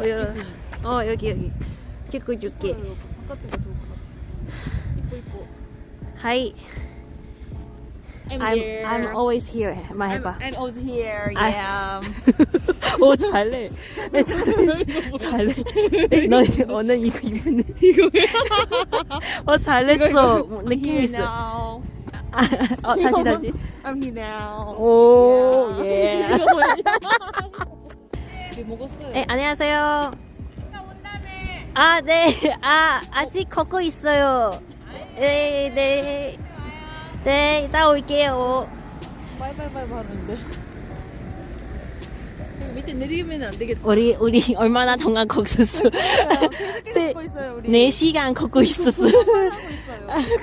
어, 열어. 어, 여기, 여기. 찍고 줄게. Hi. I'm, I'm, here. I'm always here. 말 I'm, 해봐. I'm always here. Yeah. 오, 잘해. 네, 잘해. 잘해. 너 오늘 이거 입는 이거야? 어, 잘했어. 느낌 here 있어. now. 아, 어, 다시, 다시. I'm here now. 오, Yeah. 먹었어요? 네, 안녕하세요. 아, 네. 아, 아직 걷고 있어요. 네, 네. 네, 이따 올게요. 바이바이바이 하는데. 밑에 내리면 안 되겠다. 우리, 우리 얼마나 동안 걷었어? 세- 걷고 있어요 우리. 4시간 걷고 있었어.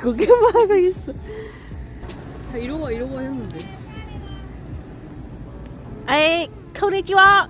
구경만 하고 있어. 다 이러고 이러고 했는데. 아이, 코니치와.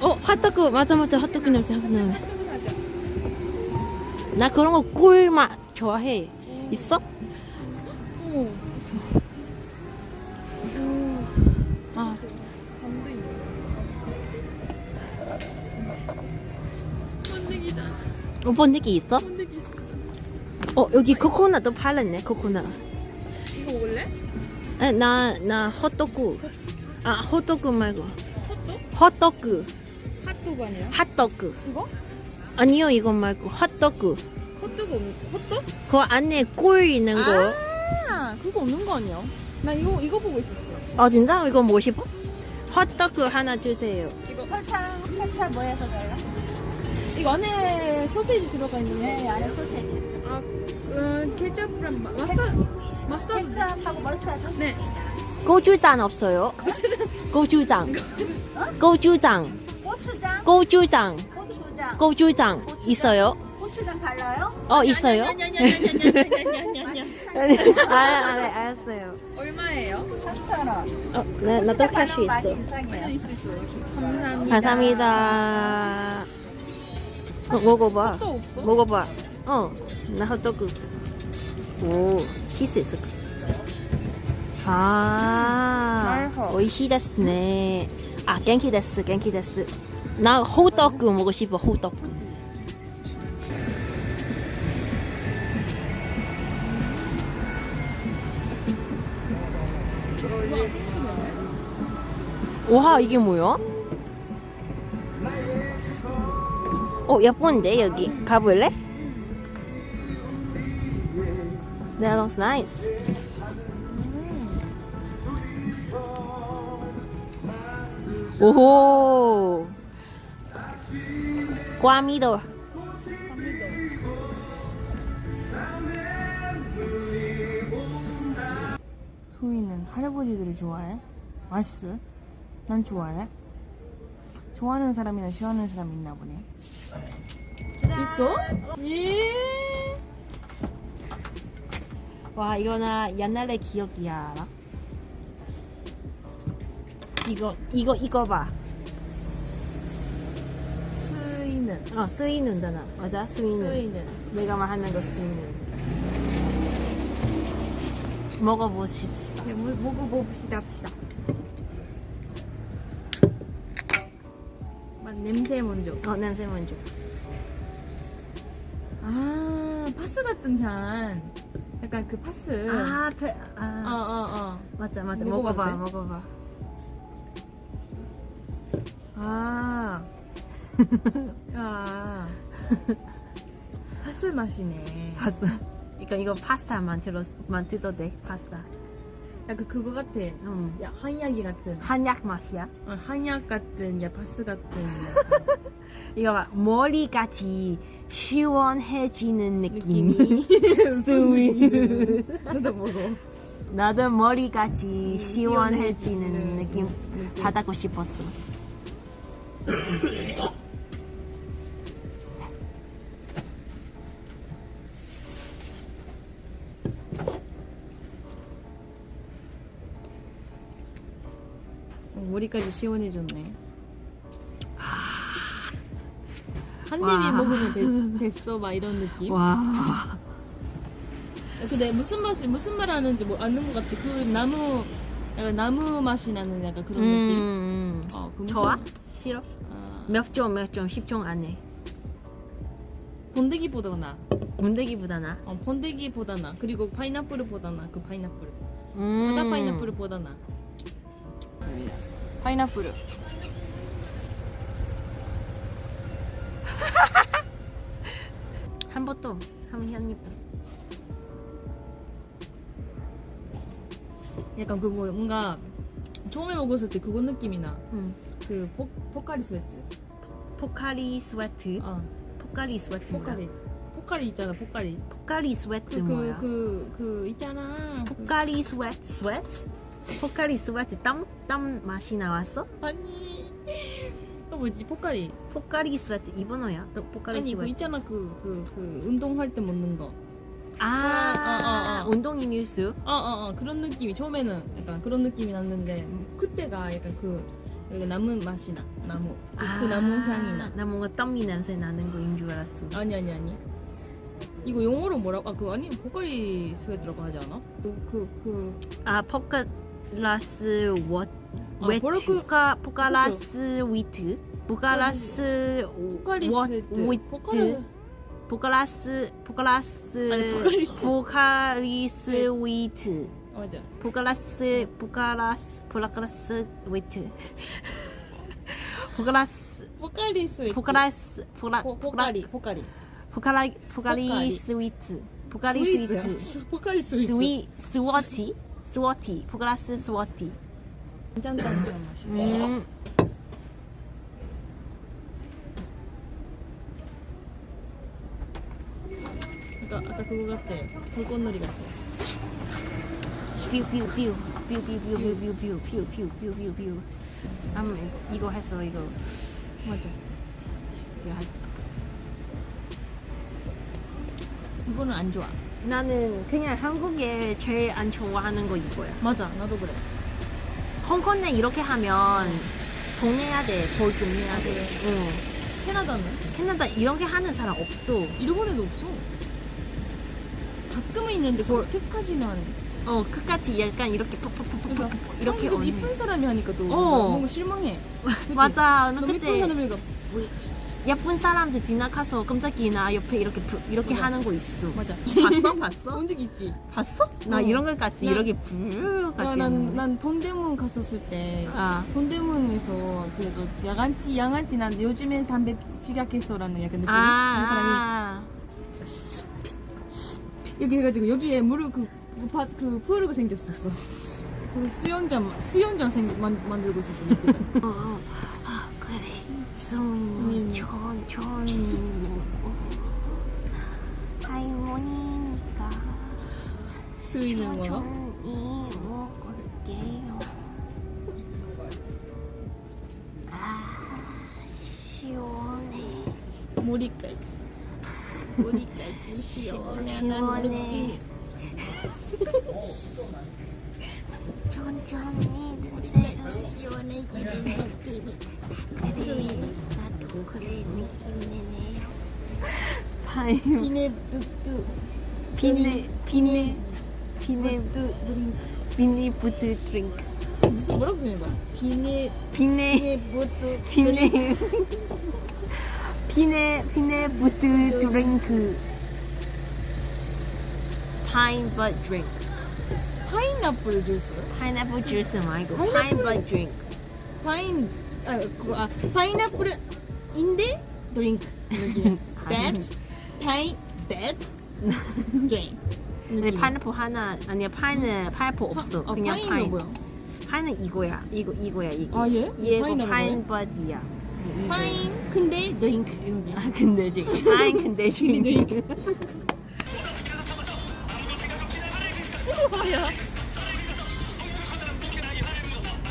어 핫도그 맞아 맞아 핫도그 냄새 핫도그. 나 그런 거 꿀맛 좋아해. 있어? 어. 아. 번데기다. 어, 번데기 있어? 번데기 있었어. 어 여기 코코넛도 팔았네 코코넛. 이거 먹을래? 에, 나, 나 핫도그. 아 핫도그 말고 핫도그? 핫도그. 핫도그 아니야? 핫도그. 이거? 아니요 이거 말고 핫도그. 핫도그 없는 핫도그? 그 안에 꿀 있는 거. 아 그거 없는 거 아니야? 나 이거 이거 보고 있었어. 아 진짜 이거 뭐 싶어? 핫도그 하나 주세요. 이거 설탕 설탕 뭐 해서 달라? 이거 안에 소세지 들어가 있는 거. 네 안에 소세지. 아, 음, 케첩이랑 마- 마스타드 마스타드. 케첩하고 머스타드 네. 고추장 없어요? 고추장. 고추장. 고추장 고추장. 고추장 고추장 있어요? 고추장 달라요? 어 있어요? 냐냐냐냐냐냐냐냐냐. 아, 아, 알았어요. 얼마예요? 3,000원 어, 나, 나도 맛이 있어. 이상해요 있어 있어. 감사합니다. 감사합니다. 어, 먹어봐. 먹어봐. 어, 나 핫도그. 오, 키스 있어. 아, 네. 아, 데스. 나 호떡 먹고 싶어, 호떡. 와, 이게 뭐야? 어, 예쁜데, 여기. 가볼래? That looks nice. 오호. 꽈미도. 소희는 할아버지들을 좋아해? 맛있어? 난 좋아해. 좋아하는 사람이나 싫어하는 사람 있나 보네. 있어? 예. 와, 이거 나 옛날의 기억이야? 이거, 이거, 이거 봐. 스이는. 어, 스위는잖아. 맞아, 스위는. 스이는. 내가 말하는 거 스위는. 먹어보십시다. 네, 뭐- 먹어봅시다, 봅시다. 맛 냄새 먼저. 어, 냄새 먼저. 아, 파스 같은 향. 약간 그 파스. 아, 그, 어, 아. 어, 어. 맞아, 맞아. 먹어봐도 먹어봐, 돼? 먹어봐. 아. 아. 파스 맛이네. 봤어. 이거, 이거 파스타 만 들어, 만들어도 돼, 파스타. 약간 그거 같아. 응. 야, 한약이 같은. 한약 맛이야. 어, 한약 같은, 야, 파스 같은. 이거 봐. 머리같이 시원해지는 느낌이. 느낌이. 스위. 너도 먹어. 나도 머리같이 시원해지는 시원해지는 느낌 느낌. 받고 싶었어. 머리까지 시원해졌네. 한 와. 입에 먹으면 됐, 됐어 막 이런 느낌. 와. 근데 무슨 맛이 무슨 말 하는지 뭐 아는 것 같아. 그 나무 약간 나무 맛이 나는 약간 그런 느낌. 음. 어, 그 무슨- 좋아? 싫어? 아, 몇 점, 몇 점, 10점 안에. 번데기보다 나. 문대기보다 나. 어, 번데기보다 나. 그리고 파인애플보다 나. 그 파인애플. 음. 바다 파인애플보다 나. 파인애플. 한 번도, 한한 입도. 약간 그 뭐 뭔가 처음에 먹었을 때 그거 느낌이 나. 음. 그 포, 포카리 스웨트. 포카리 스웨트. 어, 포카리 스웨트 포카리. 포카리 있잖아, 포카리. 포카리 스웨트 그, 그, 뭐야? 그, 그, 있잖아. 포카리 스웨트 스웨트? 포카리 스웨트 땀? 땀 맛이 나왔어? 아니. 또 뭐지, 포카리. 포카리 스웨트 일본어야? 또 포카리 아니, 그 있잖아, 그, 그, 그, 운동할 때 먹는 거. 아, 아, 아, 아. 운동이 뮤스 어, 어, 어, 그런 느낌이, 처음에는 약간 그런 느낌이 났는데, 그때가 약간 그, 그 나무 맛이 나. 나무. 그, 그 나무 향이 나. 나 뭔가 땀이 냄새 나는 거인 줄 알았어 아니, 아니, 아니. 이거 영어로 뭐라고? 아, 그, 아니, 포카리 스웨트라고 하지 않아? 그, 그, 그, 아 아, 그- 포카 ラスウォウェットかポカラスウィットポカラスウォットポカラスポカラスポカリスウィット맞 아. 보가라스 보가라스 보라가라스 웨이 트. 보가라스 보가리스 웨이 트. 보가라스 보라 보가리 보가 리. 보가라 보가리 스위 트. 보가리 스위 트. 보가리 스위 트. 스위 스워 치. 스워티 포카라스 스워티 짠짠짠 맛이. 음. 아까, 그거 같아. 불꽃놀이 같아. 뷰뷰뷰뷰뷰뷰뷰뷰뷰뷰뷰뷰뷰 음 이거 했어 이거 맞아. 이거 했어. 이거는 안 좋아. 나는 그냥 한국에 제일 안 좋아하는 거 이거야 맞아. 나도 그래. 홍콩에 이렇게 하면 돼더 좀 내야 아, 돼 그래? 응. 캐나다는? 캐나다 이렇게 하는 사람 없어 일본에도 없어. 가끔은 있는데 그렇게까지는 안 해. 어 끝까지 약간 이렇게 푹푹푹푹 그래서 이렇게 이쁜 사람이 하니까 또 어. 뭔가 실망해. 그치? 맞아 너 너무 이쁜 그때 사람이니까 예쁜 사람들 지나가서 깜짝이나 옆에 이렇게 부- 이렇게 맞아. 하는 거 있어 맞아. 봤어 봤어 본 적 있지? 봤어? 나 어. 이런 것까지 난- 이렇게 불같이 난난 돈대문 갔었을 때 아 돈대문에서 그래도 야간치 야간치 난 요즘엔 담배 피- 시작했어라는 약간 느낌이 그 사람이 아, 여기 해가지고 여기에 물을 그, 그, 바, 그 푸르가 생겼었어. 그 수영장 수영장 생 만, 만들고 있었어. 어, 어. 아 그래 음. 천천히 먹고 할머니니까 수이는 거가? 천천히 먹을게요 아 시원해 머리까지 머리까지 시원해 천천히 드세요 시원해지는 느낌이. 그래 나도 그래 느낌 내네요 아이 비네 뚜뚜 비네 비네 비네 비네 부트 드링크. 무슨 뭐라고 쓰는 거야? 비네 비네 뭐또 비네 비네 비네 부트 드링크. 파인버터 드링크. 파인애플 주스? 파인애플 주스 말고 파인애플- 드링크. 파인 아 그거 아 파인애플 인데 드링크 여기 that 파인 that drink 근데. 파인애플 하나 아니야 파인은 파인애플 없어 아, 그냥 파인은 파인 뭐야? 파인은 이거야 이거 이거야 이게 아, 얘? 얘가 파인버터야 이거. 파인 근데 드링크. 아 근데 지금 파인 근데 뭐야?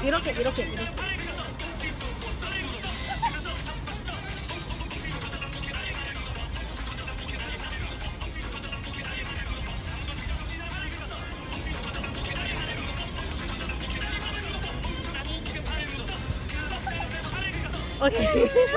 이렇게 이렇게 이렇게 오케이.